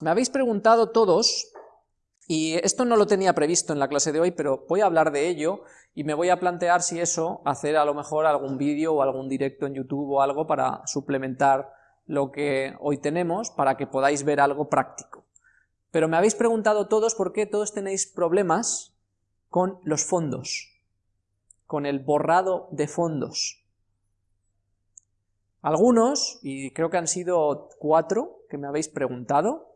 Me habéis preguntado todos, y esto no lo tenía previsto en la clase de hoy, pero voy a hablar de ello, y me voy a plantear si eso, hacer a lo mejor algún vídeo o algún directo en YouTube o algo para suplementar lo que hoy tenemos, para que podáis ver algo práctico. Pero me habéis preguntado todos por qué todos tenéis problemas con los fondos, con el borrado de fondos. Algunos, y creo que han sido cuatro que me habéis preguntado,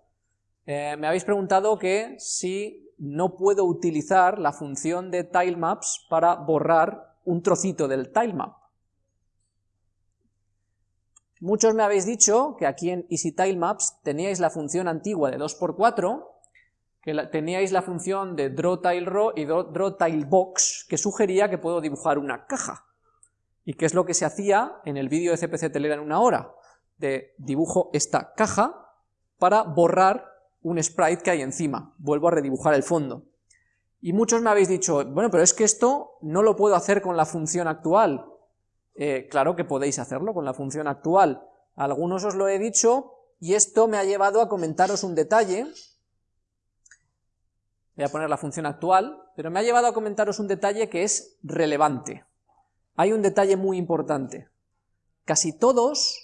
eh, me habéis preguntado que si no puedo utilizar la función de tilemaps para borrar un trocito del tilemap. Muchos me habéis dicho que aquí en EasyTileMaps teníais la función antigua de 2x4, que teníais la función de drawTileRow y drawTileBox, que sugería que puedo dibujar una caja. ¿Y qué es lo que se hacía en el vídeo de CPC Telera en una hora? De dibujo esta caja para borrar un sprite que hay encima, vuelvo a redibujar el fondo. Y muchos me habéis dicho, bueno, pero es que esto no lo puedo hacer con la función actual. Eh, claro que podéis hacerlo con la función actual. algunos os lo he dicho, y esto me ha llevado a comentaros un detalle. Voy a poner la función actual, pero me ha llevado a comentaros un detalle que es relevante. Hay un detalle muy importante. Casi todos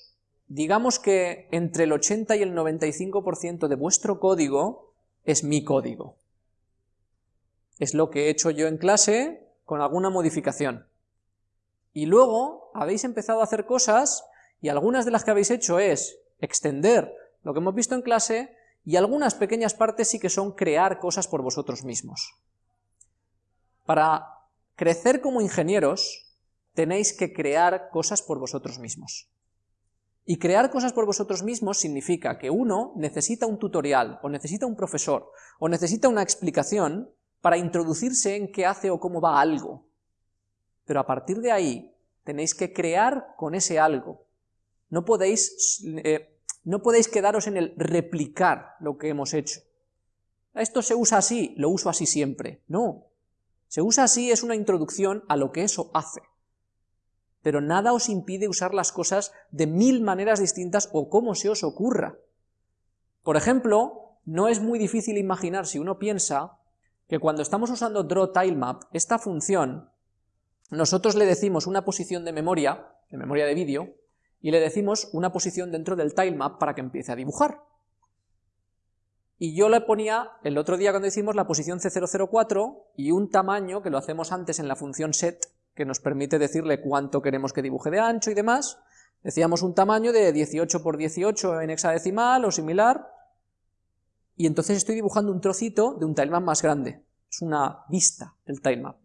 digamos que entre el 80 y el 95% de vuestro código es mi código. Es lo que he hecho yo en clase con alguna modificación. Y luego habéis empezado a hacer cosas, y algunas de las que habéis hecho es extender lo que hemos visto en clase, y algunas pequeñas partes sí que son crear cosas por vosotros mismos. Para crecer como ingenieros, tenéis que crear cosas por vosotros mismos. Y crear cosas por vosotros mismos significa que uno necesita un tutorial, o necesita un profesor, o necesita una explicación para introducirse en qué hace o cómo va algo. Pero a partir de ahí tenéis que crear con ese algo. No podéis, eh, no podéis quedaros en el replicar lo que hemos hecho. Esto se usa así, lo uso así siempre. No. Se usa así es una introducción a lo que eso hace pero nada os impide usar las cosas de mil maneras distintas o como se os ocurra. Por ejemplo, no es muy difícil imaginar si uno piensa que cuando estamos usando drawTileMap, esta función, nosotros le decimos una posición de memoria, de memoria de vídeo, y le decimos una posición dentro del tilemap para que empiece a dibujar. Y yo le ponía, el otro día cuando hicimos la posición C004 y un tamaño, que lo hacemos antes en la función set, que nos permite decirle cuánto queremos que dibuje de ancho y demás. Decíamos un tamaño de 18 por 18 en hexadecimal o similar, y entonces estoy dibujando un trocito de un tilemap más grande. Es una vista el tilemap.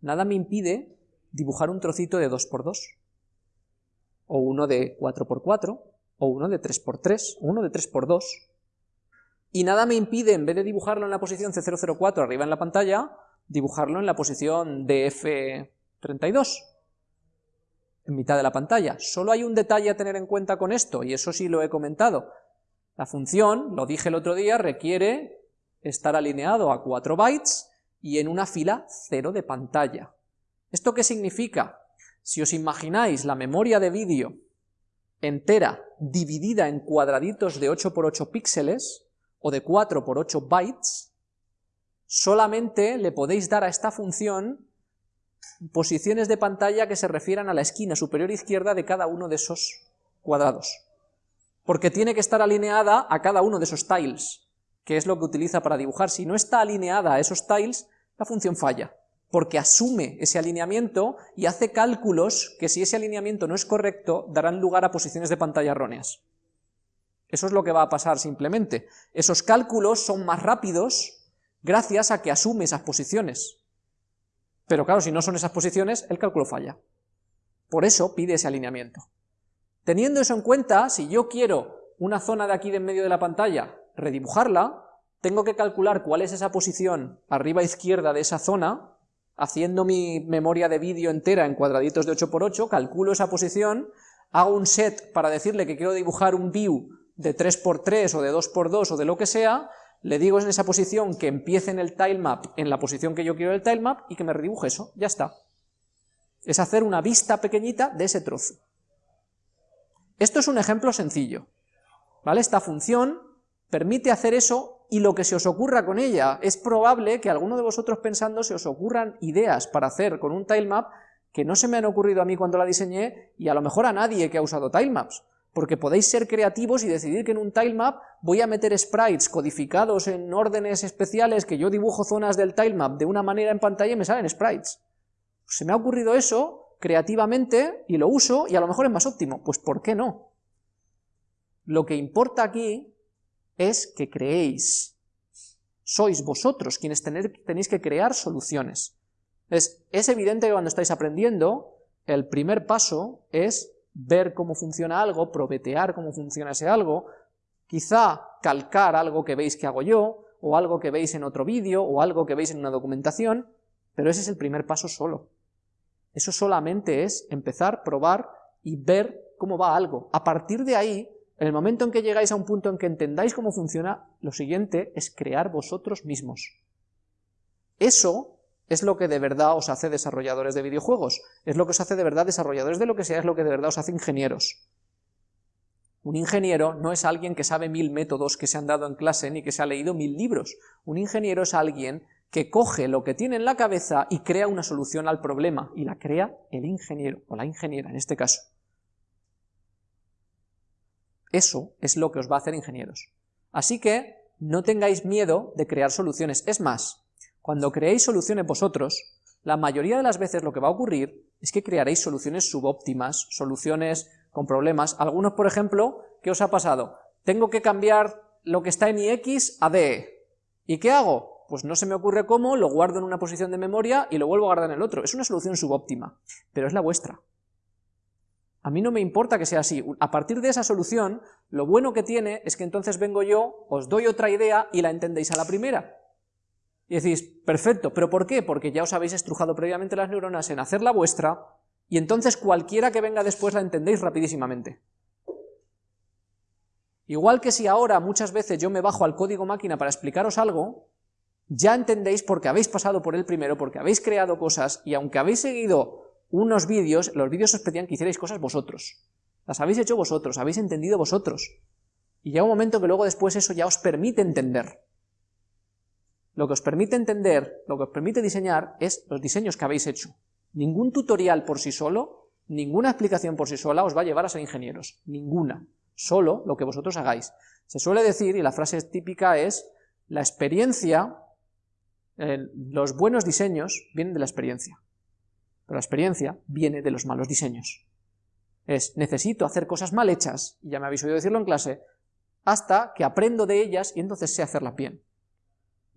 Nada me impide dibujar un trocito de 2x2, o uno de 4x4, o uno de 3x3, o uno de 3x2. Y nada me impide, en vez de dibujarlo en la posición C004 arriba en la pantalla, dibujarlo en la posición DF 32 en mitad de la pantalla. Solo hay un detalle a tener en cuenta con esto, y eso sí lo he comentado. La función, lo dije el otro día, requiere estar alineado a 4 bytes y en una fila 0 de pantalla. ¿Esto qué significa? Si os imagináis la memoria de vídeo entera dividida en cuadraditos de 8 por 8 píxeles, o de 4 por 8 bytes, solamente le podéis dar a esta función posiciones de pantalla que se refieran a la esquina superior izquierda de cada uno de esos cuadrados. Porque tiene que estar alineada a cada uno de esos tiles, que es lo que utiliza para dibujar. Si no está alineada a esos tiles, la función falla, porque asume ese alineamiento y hace cálculos que si ese alineamiento no es correcto, darán lugar a posiciones de pantalla erróneas. Eso es lo que va a pasar simplemente. Esos cálculos son más rápidos gracias a que asume esas posiciones. Pero claro, si no son esas posiciones, el cálculo falla. Por eso pide ese alineamiento. Teniendo eso en cuenta, si yo quiero una zona de aquí de en medio de la pantalla, redibujarla, tengo que calcular cuál es esa posición arriba izquierda de esa zona, haciendo mi memoria de vídeo entera en cuadraditos de 8x8, calculo esa posición, hago un set para decirle que quiero dibujar un view de 3x3 o de 2x2 o de lo que sea, le digo en esa posición que empiece en el tilemap en la posición que yo quiero del tilemap y que me redibuje eso, ya está. Es hacer una vista pequeñita de ese trozo. Esto es un ejemplo sencillo, ¿vale? Esta función permite hacer eso y lo que se os ocurra con ella. Es probable que alguno de vosotros pensando se os ocurran ideas para hacer con un tilemap que no se me han ocurrido a mí cuando la diseñé y a lo mejor a nadie que ha usado tilemaps, porque podéis ser creativos y decidir que en un tilemap voy a meter sprites codificados en órdenes especiales que yo dibujo zonas del tilemap de una manera en pantalla y me salen sprites. Se me ha ocurrido eso creativamente y lo uso y a lo mejor es más óptimo. Pues ¿por qué no? Lo que importa aquí es que creéis. Sois vosotros quienes tenéis que crear soluciones. Es, es evidente que cuando estáis aprendiendo, el primer paso es ver cómo funciona algo, probetear cómo funciona ese algo, quizá calcar algo que veis que hago yo, o algo que veis en otro vídeo, o algo que veis en una documentación, pero ese es el primer paso solo. Eso solamente es empezar, probar y ver cómo va algo. A partir de ahí, en el momento en que llegáis a un punto en que entendáis cómo funciona, lo siguiente es crear vosotros mismos. Eso es lo que de verdad os hace desarrolladores de videojuegos, es lo que os hace de verdad desarrolladores de lo que sea, es lo que de verdad os hace ingenieros. Un ingeniero no es alguien que sabe mil métodos que se han dado en clase ni que se ha leído mil libros. Un ingeniero es alguien que coge lo que tiene en la cabeza y crea una solución al problema, y la crea el ingeniero, o la ingeniera en este caso. Eso es lo que os va a hacer ingenieros. Así que no tengáis miedo de crear soluciones. Es más, cuando creéis soluciones vosotros, la mayoría de las veces lo que va a ocurrir es que crearéis soluciones subóptimas, soluciones con problemas. Algunos, por ejemplo, ¿qué os ha pasado? Tengo que cambiar lo que está en ix a DE. ¿Y qué hago? Pues no se me ocurre cómo, lo guardo en una posición de memoria y lo vuelvo a guardar en el otro. Es una solución subóptima, pero es la vuestra. A mí no me importa que sea así. A partir de esa solución, lo bueno que tiene es que entonces vengo yo, os doy otra idea y la entendéis a la primera. Y decís, perfecto, ¿pero por qué? Porque ya os habéis estrujado previamente las neuronas en hacer la vuestra, y entonces cualquiera que venga después la entendéis rapidísimamente. Igual que si ahora muchas veces yo me bajo al código máquina para explicaros algo, ya entendéis porque habéis pasado por él primero, porque habéis creado cosas, y aunque habéis seguido unos vídeos, los vídeos os pedían que hicierais cosas vosotros. Las habéis hecho vosotros, habéis entendido vosotros. Y llega un momento que luego después eso ya os permite entender. Lo que os permite entender, lo que os permite diseñar, es los diseños que habéis hecho. Ningún tutorial por sí solo, ninguna explicación por sí sola os va a llevar a ser ingenieros. Ninguna. Solo lo que vosotros hagáis. Se suele decir, y la frase típica es, la experiencia, los buenos diseños vienen de la experiencia. Pero la experiencia viene de los malos diseños. Es, necesito hacer cosas mal hechas, y ya me habéis oído decirlo en clase, hasta que aprendo de ellas y entonces sé hacerlas bien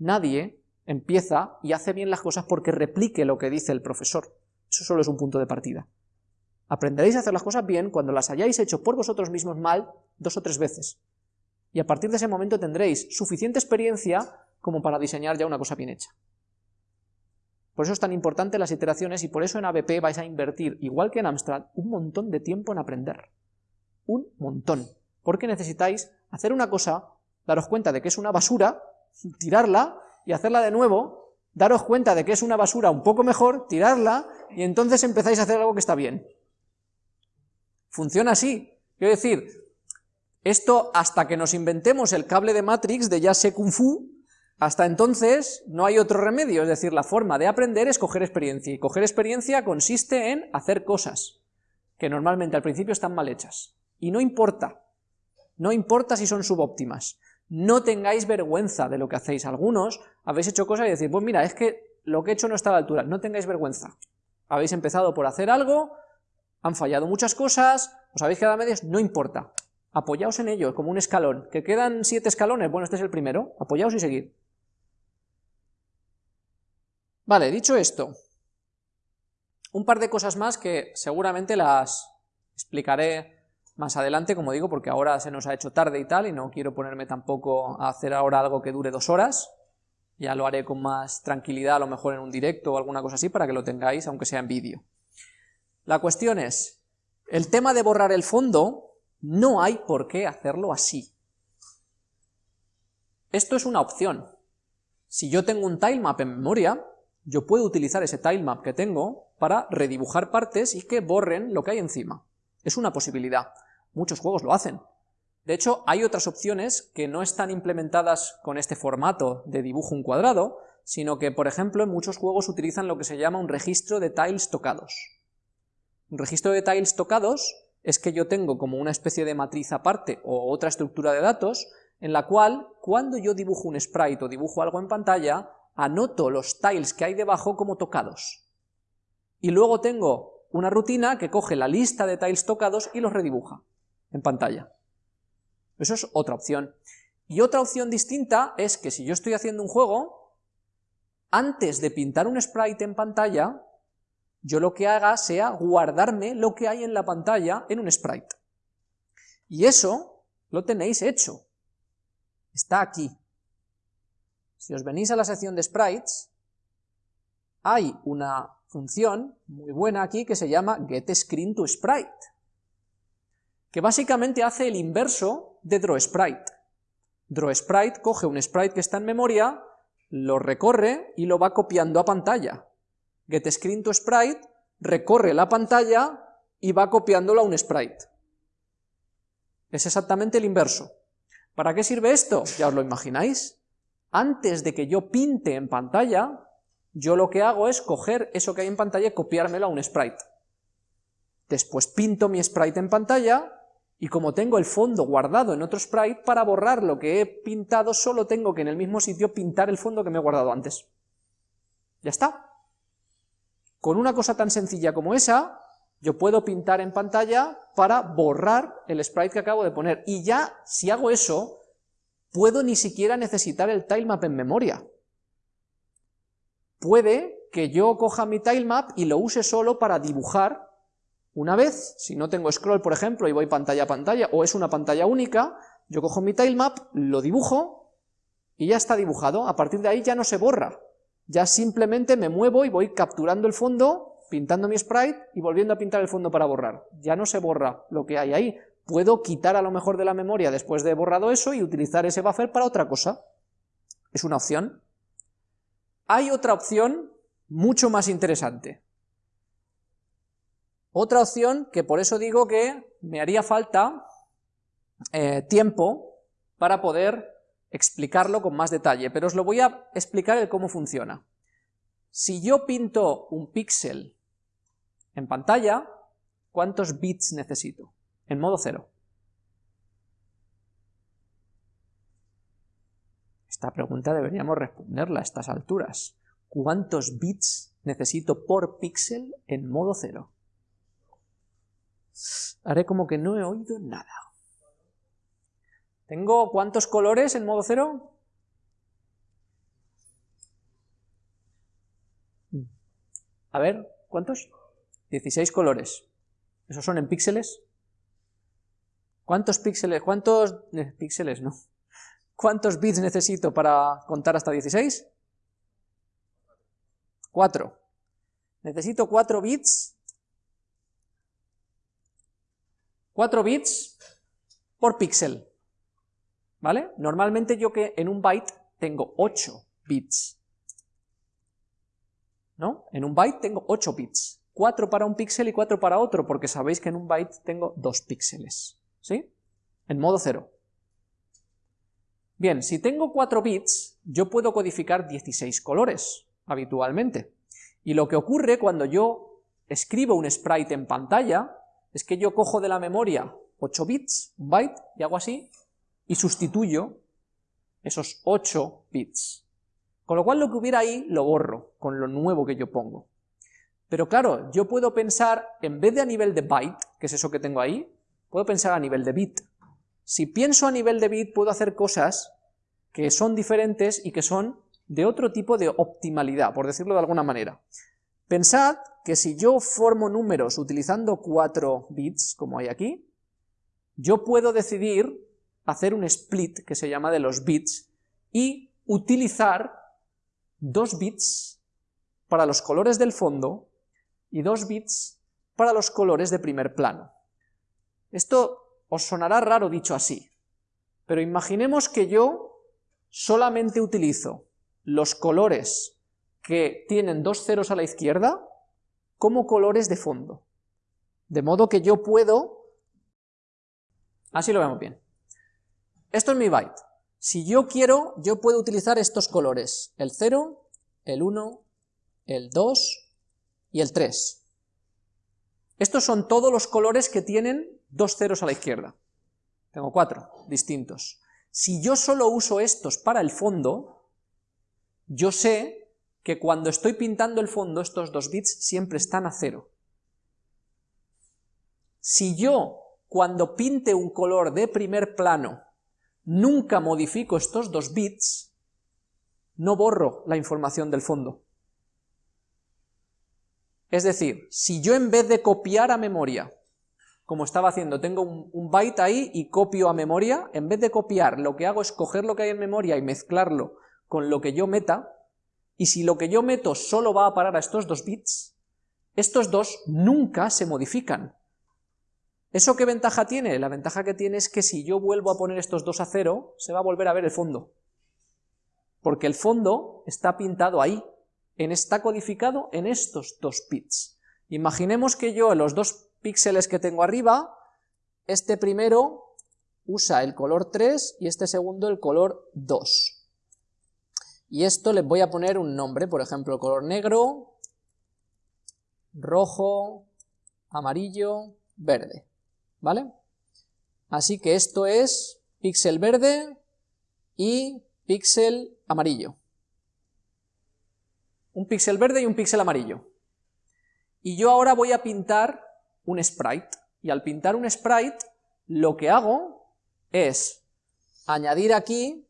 nadie empieza y hace bien las cosas porque replique lo que dice el profesor. Eso solo es un punto de partida. Aprenderéis a hacer las cosas bien cuando las hayáis hecho por vosotros mismos mal dos o tres veces. Y a partir de ese momento tendréis suficiente experiencia como para diseñar ya una cosa bien hecha. Por eso es tan importante las iteraciones y por eso en ABP vais a invertir, igual que en Amstrad, un montón de tiempo en aprender. Un montón. Porque necesitáis hacer una cosa, daros cuenta de que es una basura tirarla y hacerla de nuevo, daros cuenta de que es una basura un poco mejor, tirarla, y entonces empezáis a hacer algo que está bien. Funciona así. Quiero decir, esto hasta que nos inventemos el cable de Matrix de ya sé Kung Fu, hasta entonces no hay otro remedio, es decir, la forma de aprender es coger experiencia, y coger experiencia consiste en hacer cosas que normalmente al principio están mal hechas. Y no importa, no importa si son subóptimas, no tengáis vergüenza de lo que hacéis. Algunos habéis hecho cosas y decís, pues mira, es que lo que he hecho no está a la altura, no tengáis vergüenza. Habéis empezado por hacer algo, han fallado muchas cosas, os habéis quedado a medias, no importa. Apoyaos en ello, como un escalón. ¿Que quedan siete escalones? Bueno, este es el primero. Apoyaos y seguid. Vale, dicho esto, un par de cosas más que seguramente las explicaré más adelante, como digo, porque ahora se nos ha hecho tarde y tal, y no quiero ponerme tampoco a hacer ahora algo que dure dos horas, ya lo haré con más tranquilidad, a lo mejor en un directo o alguna cosa así, para que lo tengáis, aunque sea en vídeo. La cuestión es, el tema de borrar el fondo, no hay por qué hacerlo así. Esto es una opción. Si yo tengo un tilemap en memoria, yo puedo utilizar ese tilemap que tengo para redibujar partes y que borren lo que hay encima. Es una posibilidad. Muchos juegos lo hacen. De hecho, hay otras opciones que no están implementadas con este formato de dibujo un cuadrado, sino que, por ejemplo, en muchos juegos utilizan lo que se llama un registro de tiles tocados. Un registro de tiles tocados es que yo tengo como una especie de matriz aparte o otra estructura de datos en la cual cuando yo dibujo un sprite o dibujo algo en pantalla, anoto los tiles que hay debajo como tocados. Y luego tengo una rutina que coge la lista de tiles tocados y los redibuja en pantalla. Eso es otra opción. Y otra opción distinta es que si yo estoy haciendo un juego, antes de pintar un sprite en pantalla, yo lo que haga sea guardarme lo que hay en la pantalla en un sprite. Y eso lo tenéis hecho. Está aquí. Si os venís a la sección de sprites, hay una función muy buena aquí que se llama getScreenToSprite, que básicamente hace el inverso de drawSprite. DrawSprite coge un sprite que está en memoria, lo recorre y lo va copiando a pantalla. GetScreenToSprite recorre la pantalla y va copiándolo a un sprite. Es exactamente el inverso. ¿Para qué sirve esto? Ya os lo imagináis. Antes de que yo pinte en pantalla, yo lo que hago es coger eso que hay en pantalla y copiármelo a un sprite. Después pinto mi sprite en pantalla, y como tengo el fondo guardado en otro sprite, para borrar lo que he pintado solo tengo que en el mismo sitio pintar el fondo que me he guardado antes. Ya está. Con una cosa tan sencilla como esa, yo puedo pintar en pantalla para borrar el sprite que acabo de poner, y ya, si hago eso, puedo ni siquiera necesitar el tilemap en memoria. Puede que yo coja mi tilemap y lo use solo para dibujar una vez, si no tengo scroll, por ejemplo, y voy pantalla a pantalla, o es una pantalla única, yo cojo mi tilemap, lo dibujo, y ya está dibujado, a partir de ahí ya no se borra, ya simplemente me muevo y voy capturando el fondo, pintando mi sprite y volviendo a pintar el fondo para borrar. Ya no se borra lo que hay ahí. Puedo quitar a lo mejor de la memoria después de borrado eso y utilizar ese buffer para otra cosa. Es una opción. Hay otra opción mucho más interesante. Otra opción que por eso digo que me haría falta eh, tiempo para poder explicarlo con más detalle, pero os lo voy a explicar el cómo funciona. Si yo pinto un píxel en pantalla, ¿cuántos bits necesito? En modo cero. Esta pregunta deberíamos responderla a estas alturas. ¿Cuántos bits necesito por píxel en modo cero? Haré como que no he oído nada. ¿Tengo cuántos colores en modo cero? A ver, ¿cuántos? 16 colores. ¿Esos son en píxeles? ¿Cuántos píxeles? ¿Cuántos eh, píxeles? No. ¿Cuántos bits necesito para contar hasta 16? 4. Necesito 4 bits. 4 bits por píxel. ¿vale? Normalmente yo que en un byte tengo 8 bits, ¿no? En un byte tengo 8 bits, 4 para un píxel y 4 para otro, porque sabéis que en un byte tengo 2 píxeles, ¿sí? En modo 0. Bien, si tengo 4 bits, yo puedo codificar 16 colores, habitualmente. Y lo que ocurre cuando yo escribo un sprite en pantalla, es que yo cojo de la memoria 8 bits, un byte, y hago así, y sustituyo esos 8 bits. Con lo cual lo que hubiera ahí lo borro con lo nuevo que yo pongo. Pero claro, yo puedo pensar, en vez de a nivel de byte, que es eso que tengo ahí, puedo pensar a nivel de bit. Si pienso a nivel de bit, puedo hacer cosas que son diferentes y que son de otro tipo de optimalidad, por decirlo de alguna manera. Pensad que si yo formo números utilizando 4 bits, como hay aquí, yo puedo decidir hacer un split que se llama de los bits y utilizar dos bits para los colores del fondo y dos bits para los colores de primer plano. Esto os sonará raro dicho así, pero imaginemos que yo solamente utilizo los colores que tienen dos ceros a la izquierda como colores de fondo. De modo que yo puedo... Así lo vemos bien. Esto es mi byte. Si yo quiero, yo puedo utilizar estos colores, el 0, el 1, el 2 y el 3. Estos son todos los colores que tienen dos ceros a la izquierda. Tengo cuatro distintos. Si yo solo uso estos para el fondo, yo sé que cuando estoy pintando el fondo estos dos bits siempre están a cero. Si yo, cuando pinte un color de primer plano, nunca modifico estos dos bits, no borro la información del fondo. Es decir, si yo en vez de copiar a memoria, como estaba haciendo, tengo un, byte ahí y copio a memoria, en vez de copiar, lo que hago es coger lo que hay en memoria y mezclarlo con lo que yo meta, y si lo que yo meto solo va a parar a estos dos bits, estos dos nunca se modifican. ¿Eso qué ventaja tiene? La ventaja que tiene es que si yo vuelvo a poner estos dos a cero, se va a volver a ver el fondo. Porque el fondo está pintado ahí, en, está codificado en estos dos bits. Imaginemos que yo los dos píxeles que tengo arriba, este primero usa el color 3 y este segundo el color 2. Y esto les voy a poner un nombre, por ejemplo, color negro, rojo, amarillo, verde, ¿vale? Así que esto es píxel verde y píxel amarillo un píxel verde y un píxel amarillo. Y yo ahora voy a pintar un sprite, y al pintar un sprite, lo que hago es añadir aquí,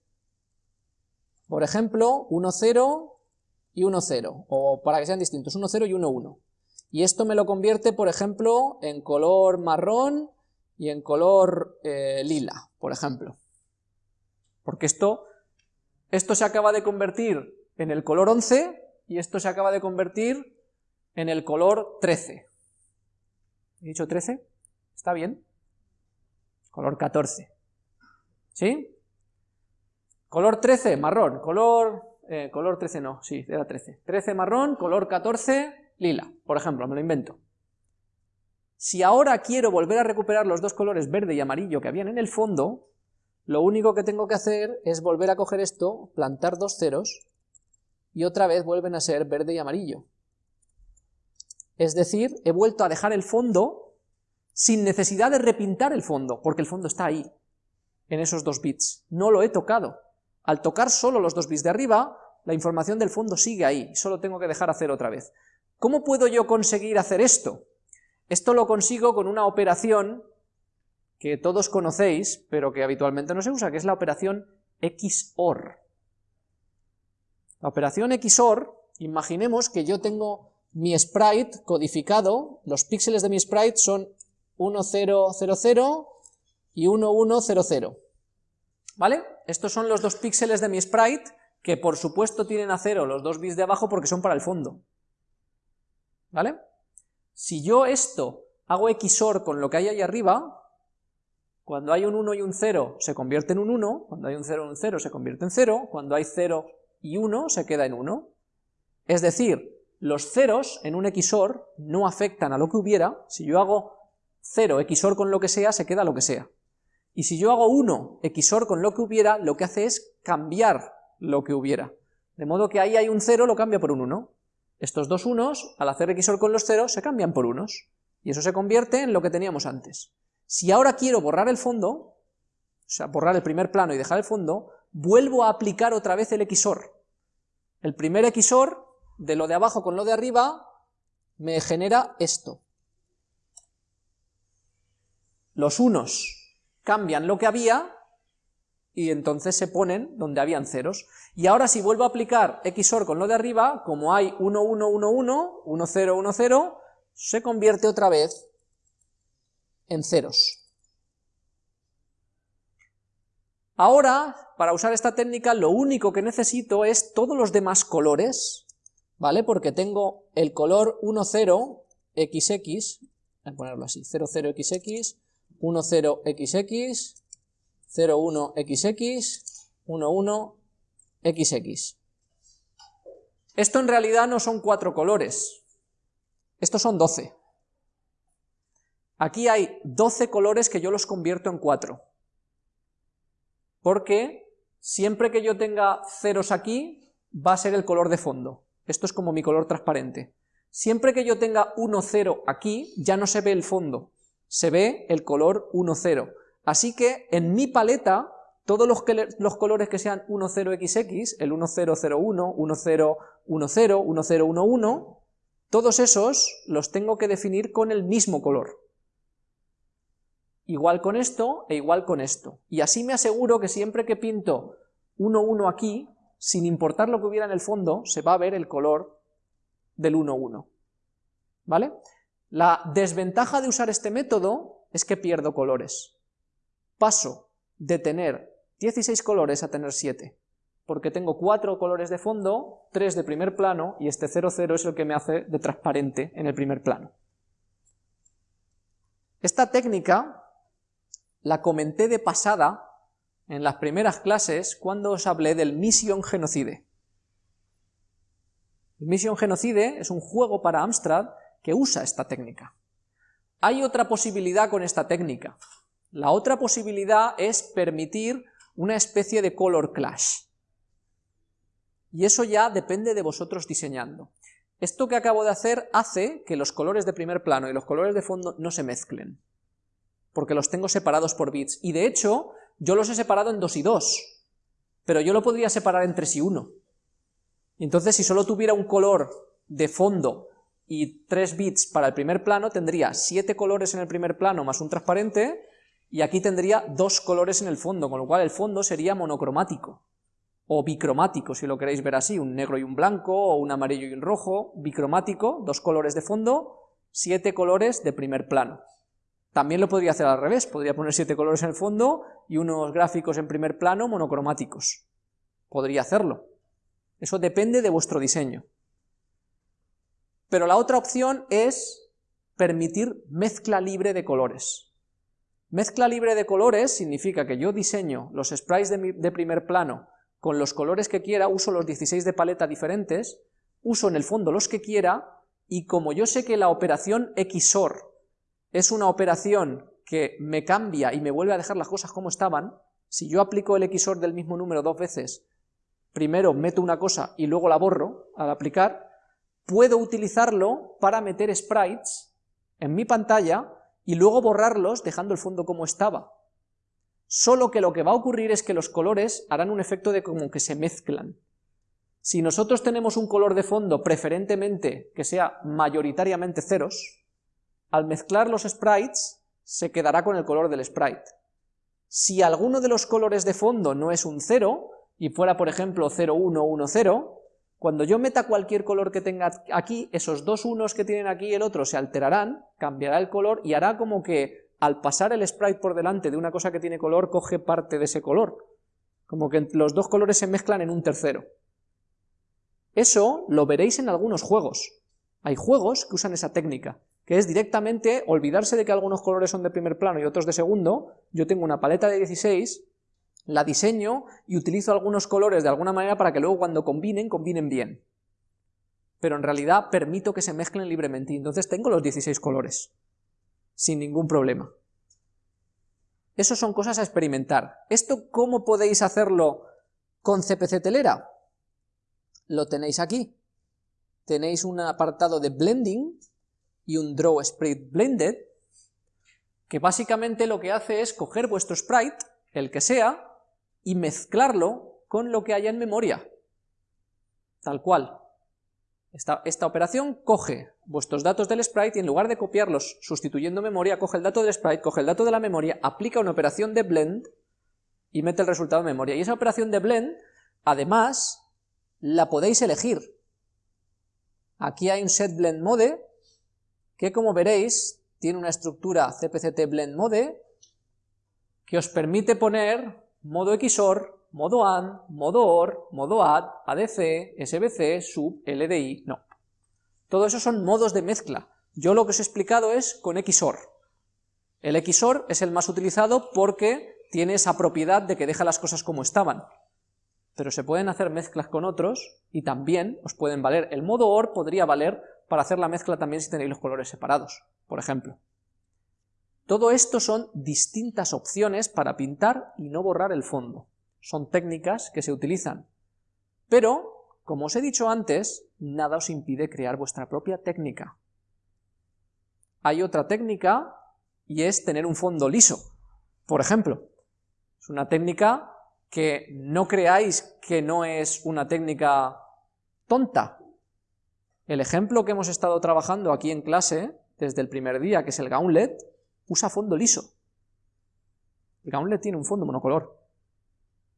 por ejemplo, 1, 0 y 1, 0, o para que sean distintos, 1, 0 y 1, 1. Y esto me lo convierte, por ejemplo, en color marrón y en color eh, lila, por ejemplo. Porque esto, esto se acaba de convertir en el color 11 y esto se acaba de convertir en el color 13. ¿He dicho 13? ¿Está bien? Color 14. ¿Sí? Color 13, marrón. Color, eh, color 13 no, sí, era 13. 13 marrón, color 14, lila, por ejemplo, me lo invento. Si ahora quiero volver a recuperar los dos colores verde y amarillo que habían en el fondo, lo único que tengo que hacer es volver a coger esto, plantar dos ceros, y otra vez vuelven a ser verde y amarillo. Es decir, he vuelto a dejar el fondo sin necesidad de repintar el fondo, porque el fondo está ahí, en esos dos bits. No lo he tocado. Al tocar solo los dos bits de arriba, la información del fondo sigue ahí, solo tengo que dejar hacer otra vez. ¿Cómo puedo yo conseguir hacer esto? Esto lo consigo con una operación que todos conocéis, pero que habitualmente no se usa, que es la operación XOR. La operación XOR, imaginemos que yo tengo mi sprite codificado, los píxeles de mi sprite son 1000 y 1100, ¿vale? Estos son los dos píxeles de mi sprite, que por supuesto tienen a cero los dos bits de abajo porque son para el fondo, ¿vale? Si yo esto hago XOR con lo que hay ahí arriba, cuando hay un 1 y un 0 se convierte en un 1, cuando hay un 0 y un 0 se convierte en 0, cuando hay 0 y 1 se queda en 1. Es decir, los ceros en un XOR no afectan a lo que hubiera, si yo hago 0 XOR con lo que sea, se queda lo que sea. Y si yo hago 1 XOR con lo que hubiera, lo que hace es cambiar lo que hubiera. De modo que ahí hay un 0, lo cambia por un 1. Estos dos unos, al hacer XOR con los ceros, se cambian por unos. Y eso se convierte en lo que teníamos antes. Si ahora quiero borrar el fondo, o sea, borrar el primer plano y dejar el fondo, vuelvo a aplicar otra vez el XOR. El primer XOR, de lo de abajo con lo de arriba, me genera esto. Los unos cambian lo que había, y entonces se ponen donde habían ceros. Y ahora si vuelvo a aplicar XOR con lo de arriba, como hay 1, 1, 1, 1, 1, 0, 1, 0, se convierte otra vez en ceros. Ahora, para usar esta técnica, lo único que necesito es todos los demás colores, ¿vale? Porque tengo el color 10, XX, voy a ponerlo así, 00XX, 10XX, 01XX, 11XX. Esto en realidad no son cuatro colores, estos son 12. Aquí hay 12 colores que yo los convierto en cuatro. porque siempre que yo tenga ceros aquí, va a ser el color de fondo. Esto es como mi color transparente. Siempre que yo tenga 1, 0 aquí, ya no se ve el fondo, se ve el color 1, 0. Así que en mi paleta, todos los, colores que sean 1, 0, XX, el 1, 0, 0, 1, 1, 0, 1, 0, 1, 0, 1, 1, todos esos los tengo que definir con el mismo color. Igual con esto e igual con esto. Y así me aseguro que siempre que pinto 1, 1 aquí, sin importar lo que hubiera en el fondo, se va a ver el color del 1, 1. ¿Vale? La desventaja de usar este método es que pierdo colores. Paso de tener 16 colores a tener 7, porque tengo 4 colores de fondo, 3 de primer plano, y este 0, 0 es el que me hace de transparente en el primer plano. Esta técnica la comenté de pasada en las primeras clases cuando os hablé del Mission Genocide. El Mission Genocide es un juego para Amstrad que usa esta técnica. Hay otra posibilidad con esta técnica. La otra posibilidad es permitir una especie de color clash. Y eso ya depende de vosotros diseñando. Esto que acabo de hacer hace que los colores de primer plano y los colores de fondo no se mezclen, porque los tengo separados por bits. Y de hecho, yo los he separado en 2 y 2, pero yo lo podría separar en 3 y 1. Entonces, si solo tuviera un color de fondo y 3 bits para el primer plano, tendría 7 colores en el primer plano más un transparente, y aquí tendría dos colores en el fondo, con lo cual el fondo sería monocromático, o bicromático, si lo queréis ver así, un negro y un blanco, o un amarillo y un rojo, bicromático, dos colores de fondo, siete colores de primer plano. También lo podría hacer al revés, podría poner siete colores en el fondo y unos gráficos en primer plano monocromáticos. Podría hacerlo. Eso depende de vuestro diseño. Pero la otra opción es permitir mezcla libre de colores. Mezcla libre de colores significa que yo diseño los sprites de, primer plano con los colores que quiera, uso los 16 de paleta diferentes, uso en el fondo los que quiera, y como yo sé que la operación XOR es una operación que me cambia y me vuelve a dejar las cosas como estaban, si yo aplico el XOR del mismo número dos veces, primero meto una cosa y luego la borro al aplicar, puedo utilizarlo para meter sprites en mi pantalla y luego borrarlos dejando el fondo como estaba. Solo que lo que va a ocurrir es que los colores harán un efecto de como que se mezclan. Si nosotros tenemos un color de fondo preferentemente que sea mayoritariamente ceros, al mezclar los sprites se quedará con el color del sprite. Si alguno de los colores de fondo no es un cero, y fuera por ejemplo 0, 1, 1, 0, cuando yo meta cualquier color que tenga aquí, esos dos unos que tienen aquí y el otro se alterarán, cambiará el color y hará como que al pasar el sprite por delante de una cosa que tiene color, coge parte de ese color. Como que los dos colores se mezclan en un tercero. Eso lo veréis en algunos juegos. Hay juegos que usan esa técnica, que es directamente olvidarse de que algunos colores son de primer plano y otros de segundo, yo tengo una paleta de 16, la diseño y utilizo algunos colores de alguna manera para que luego cuando combinen, combinen bien. Pero en realidad permito que se mezclen libremente y entonces tengo los 16 colores, sin ningún problema. Eso son cosas a experimentar. ¿Esto cómo podéis hacerlo con CPC Telera? Lo tenéis aquí. Tenéis un apartado de Blending y un Draw Sprite Blended, que básicamente lo que hace es coger vuestro sprite, el que sea, y mezclarlo con lo que haya en memoria. Tal cual. Esta, esta, operación coge vuestros datos del sprite y en lugar de copiarlos sustituyendo memoria, coge el dato del sprite, coge el dato de la memoria, aplica una operación de blend y mete el resultado en memoria. Y esa operación de blend, además, la podéis elegir. Aquí hay un set blend mode, que como veréis, tiene una estructura cpct blend mode, que os permite poner modo XOR, modo AND, modo OR, modo ADD, ADC, SBC, SUB, LDI, no. Todo eso son modos de mezcla. Yo lo que os he explicado es con XOR. El XOR es el más utilizado porque tiene esa propiedad de que deja las cosas como estaban. Pero se pueden hacer mezclas con otros y también os pueden valer. El modo OR podría valer para hacer la mezcla también si tenéis los colores separados, por ejemplo. Todo esto son distintas opciones para pintar y no borrar el fondo. son técnicas que se utilizan. Pero, como os he dicho antes, nada os impide crear vuestra propia técnica. Hay otra técnica y es tener un fondo liso, por ejemplo. Es una técnica que no creáis que no es una técnica tonta. El ejemplo que hemos estado trabajando aquí en clase, desde el primer día, que es el gauntlet, usa fondo liso. El gauntlet tiene un fondo monocolor,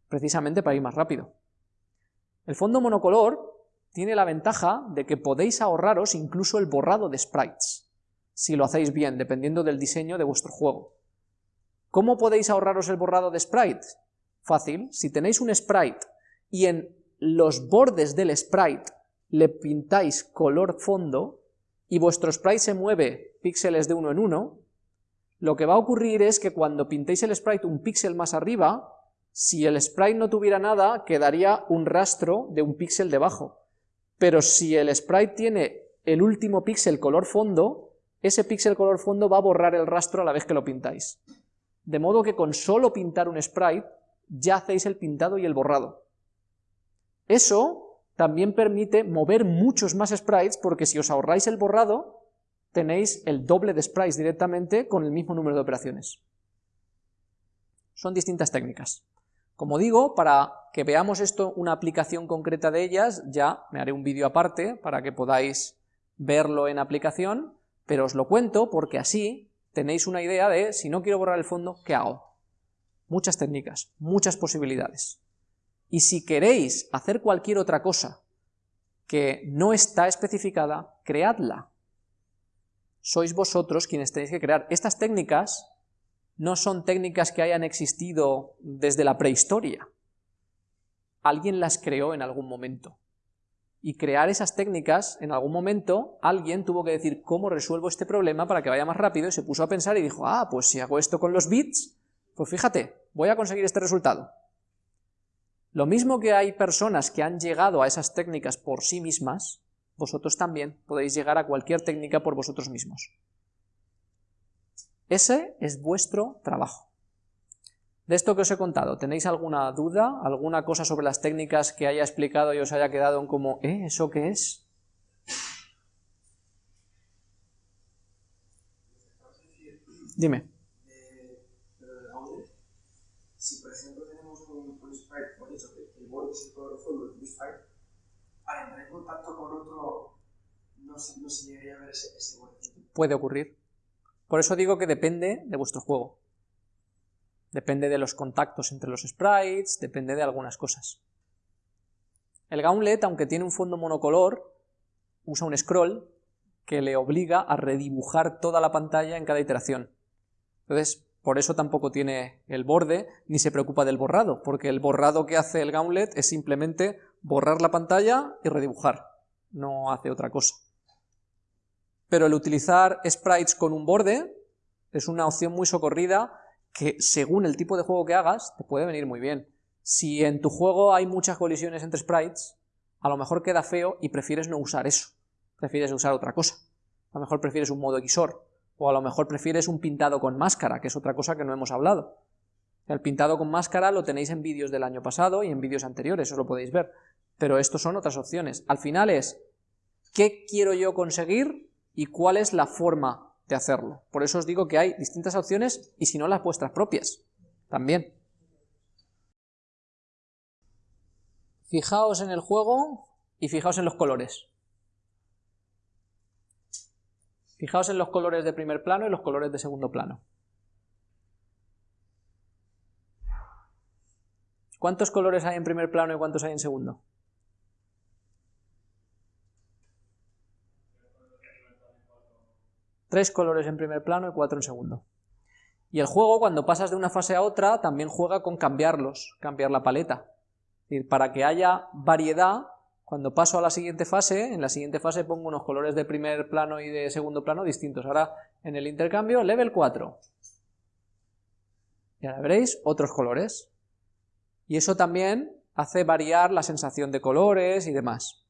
precisamente para ir más rápido. El fondo monocolor tiene la ventaja de que podéis ahorraros incluso el borrado de sprites, si lo hacéis bien, dependiendo del diseño de vuestro juego. ¿Cómo podéis ahorraros el borrado de sprites? Fácil, si tenéis un sprite y en los bordes del sprite le pintáis color fondo y vuestro sprite se mueve píxeles de uno en uno, lo que va a ocurrir es que cuando pintéis el sprite un píxel más arriba, si el sprite no tuviera nada, quedaría un rastro de un píxel debajo. Pero si el sprite tiene el último píxel color fondo, ese píxel color fondo va a borrar el rastro a la vez que lo pintáis. De modo que con solo pintar un sprite, ya hacéis el pintado y el borrado. Eso también permite mover muchos más sprites, porque si os ahorráis el borrado, tenéis el doble de sprites directamente con el mismo número de operaciones. Son distintas técnicas. Como digo, para que veamos esto, una aplicación concreta de ellas, ya me haré un vídeo aparte para que podáis verlo en aplicación, pero os lo cuento porque así tenéis una idea de, si no quiero borrar el fondo, ¿qué hago? Muchas técnicas, muchas posibilidades. Y si queréis hacer cualquier otra cosa que no está especificada, creadla sois vosotros quienes tenéis que crear. Estas técnicas no son técnicas que hayan existido desde la prehistoria. Alguien las creó en algún momento. Y crear esas técnicas, en algún momento, alguien tuvo que decir cómo resuelvo este problema para que vaya más rápido, y se puso a pensar y dijo, ah, pues si hago esto con los bits, pues fíjate, voy a conseguir este resultado. Lo mismo que hay personas que han llegado a esas técnicas por sí mismas, vosotros también podéis llegar a cualquier técnica por vosotros mismos. Ese es vuestro trabajo. De esto que os he contado, ¿tenéis alguna duda, alguna cosa sobre las técnicas que haya explicado y os haya quedado en como, ¿eh? ¿Eso qué es? Dime. Si por ejemplo tenemos un, sprite, por eso que el borde es el color fondo del sprite, al entrar en contacto con otro, no se, llegaría a ver ese Puede ocurrir. Por eso digo que depende de vuestro juego. Depende de los contactos entre los sprites, depende de algunas cosas. El Gauntlet, aunque tiene un fondo monocolor, usa un scroll que le obliga a redibujar toda la pantalla en cada iteración. Entonces, por eso tampoco tiene el borde, ni se preocupa del borrado, porque el borrado que hace el Gauntlet es simplemente borrar la pantalla y redibujar, no hace otra cosa. Pero el utilizar sprites con un borde es una opción muy socorrida que según el tipo de juego que hagas te puede venir muy bien. Si en tu juego hay muchas colisiones entre sprites, a lo mejor queda feo y prefieres no usar eso, prefieres usar otra cosa. A lo mejor prefieres un modo XOR, o a lo mejor prefieres un pintado con máscara, que es otra cosa que no hemos hablado. El pintado con máscara lo tenéis en vídeos del año pasado y en vídeos anteriores, os lo podéis ver pero estos son otras opciones. Al final es, ¿qué quiero yo conseguir y cuál es la forma de hacerlo? Por eso os digo que hay distintas opciones y si no las vuestras propias, también. Fijaos en el juego y fijaos en los colores. Fijaos en los colores de primer plano y los colores de segundo plano. ¿Cuántos colores hay en primer plano y cuántos hay en segundo? Tres colores en primer plano y cuatro en segundo. Y el juego, cuando pasas de una fase a otra, también juega con cambiarlos, cambiar la paleta. Es para que haya variedad, cuando paso a la siguiente fase, en la siguiente fase pongo unos colores de primer plano y de segundo plano distintos. Ahora, en el intercambio, level 4. Y ahora veréis otros colores. Y eso también hace variar la sensación de colores y demás.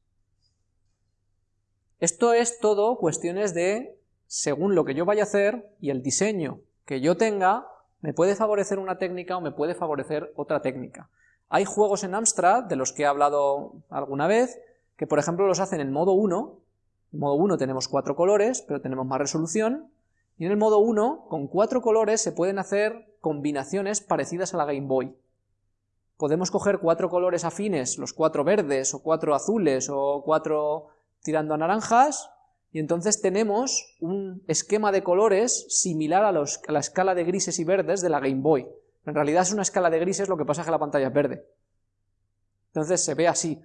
Esto es todo cuestiones de según lo que yo vaya a hacer y el diseño que yo tenga, me puede favorecer una técnica o me puede favorecer otra técnica. Hay juegos en Amstrad, de los que he hablado alguna vez, que por ejemplo los hacen en modo 1, en modo 1 tenemos cuatro colores, pero tenemos más resolución, y en el modo 1, con cuatro colores se pueden hacer combinaciones parecidas a la Game Boy. Podemos coger cuatro colores afines, los cuatro verdes, o cuatro azules, o cuatro tirando a naranjas, y entonces tenemos un esquema de colores similar a, la escala de grises y verdes de la Game Boy. En realidad es una escala de grises, lo que pasa es que la pantalla es verde. Entonces se ve así.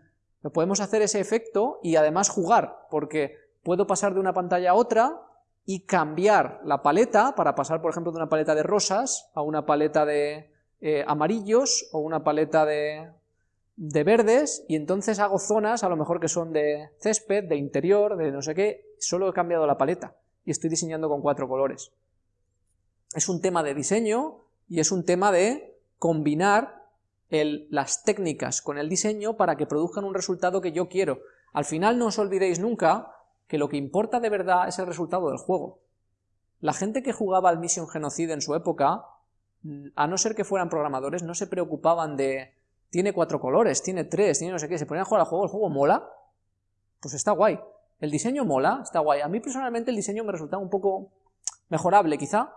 podemos hacer ese efecto y además jugar, porque puedo pasar de una pantalla a otra y cambiar la paleta para pasar, por ejemplo, de una paleta de rosas a una paleta de eh, amarillos o una paleta de, de verdes, y entonces hago zonas a lo mejor que son de césped, de interior, de no sé qué, solo he cambiado la paleta y estoy diseñando con cuatro colores. Es un tema de diseño y es un tema de combinar las técnicas con el diseño para que produzcan un resultado que yo quiero. Al final no os olvidéis nunca que lo que importa de verdad es el resultado del juego. La gente que jugaba al Mission Genocide en su época, a no ser que fueran programadores, no se preocupaban de tiene cuatro colores, tiene tres, tiene no sé qué, se ponían a jugar al juego, el juego mola, pues está guay. El diseño mola, está guay. A mí personalmente el diseño me resultaba un poco mejorable quizá,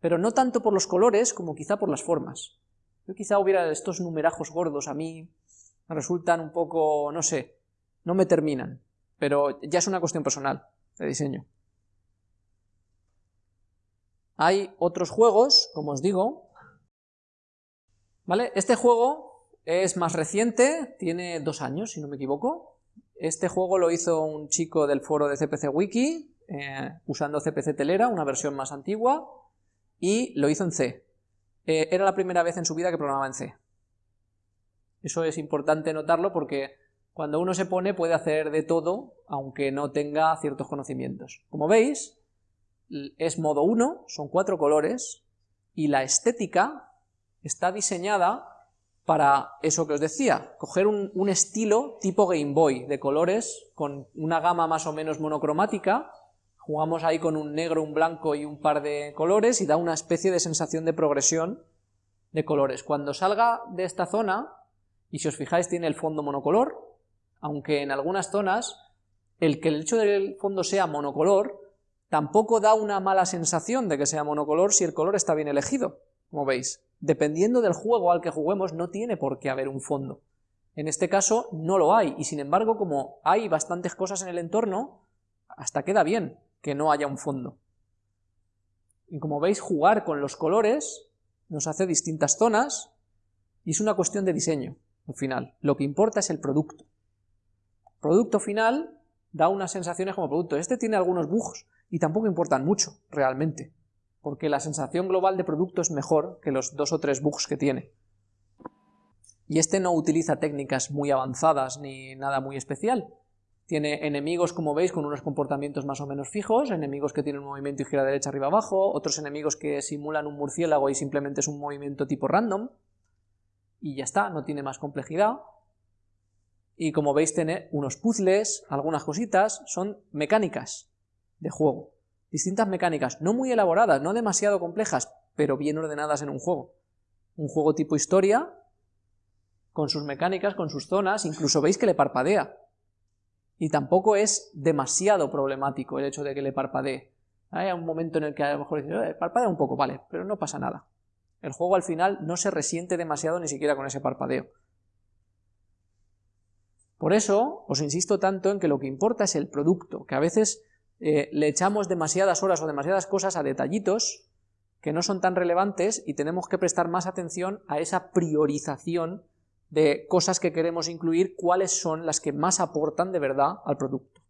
pero no tanto por los colores como quizá por las formas. Yo quizá hubiera estos numerajos gordos, a mí resultan un poco, no sé, no me terminan pero ya es una cuestión personal de diseño. Hay otros juegos, como os digo, ¿vale? Este juego es más reciente, tiene dos años, si no me equivoco. Este juego lo hizo un chico del foro de CPC Wiki, eh, usando CPC Telera, una versión más antigua, y lo hizo en C. Eh, era la primera vez en su vida que programaba en C. Eso es importante notarlo porque cuando uno se pone puede hacer de todo, aunque no tenga ciertos conocimientos. Como veis, es modo 1, son cuatro colores, y la estética está diseñada para eso que os decía, coger un, estilo tipo Game Boy, de colores, con una gama más o menos monocromática, jugamos ahí con un negro, un blanco y un par de colores, y da una especie de sensación de progresión de colores. Cuando salga de esta zona, y si os fijáis tiene el fondo monocolor, aunque en algunas zonas el que el hecho del fondo sea monocolor tampoco da una mala sensación de que sea monocolor si el color está bien elegido, como veis. Dependiendo del juego al que juguemos no tiene por qué haber un fondo. En este caso no lo hay, y sin embargo como hay bastantes cosas en el entorno, hasta queda bien que no haya un fondo. Y como veis, jugar con los colores nos hace distintas zonas, y es una cuestión de diseño, al final. Lo que importa es el producto producto final da unas sensaciones como producto. Este tiene algunos bugs y tampoco importan mucho, realmente, porque la sensación global de producto es mejor que los dos o tres bugs que tiene. Y este no utiliza técnicas muy avanzadas ni nada muy especial. Tiene enemigos, como veis, con unos comportamientos más o menos fijos, enemigos que tienen un movimiento y gira derecha, arriba, abajo, otros enemigos que simulan un murciélago y simplemente es un movimiento tipo random, y ya está, no tiene más complejidad y como veis tiene unos puzzles, algunas cositas, son mecánicas de juego. Distintas mecánicas, no muy elaboradas, no demasiado complejas, pero bien ordenadas en un juego. Un juego tipo historia, con sus mecánicas, con sus zonas, incluso veis que le parpadea. Y tampoco es demasiado problemático el hecho de que le parpadee. Hay un momento en el que a lo mejor dice, eh, parpadea un poco, vale, pero no pasa nada. El juego al final no se resiente demasiado ni siquiera con ese parpadeo. Por eso os insisto tanto en que lo que importa es el producto, que a veces eh, le echamos demasiadas horas o demasiadas cosas a detallitos que no son tan relevantes y tenemos que prestar más atención a esa priorización de cosas que queremos incluir, cuáles son las que más aportan de verdad al producto.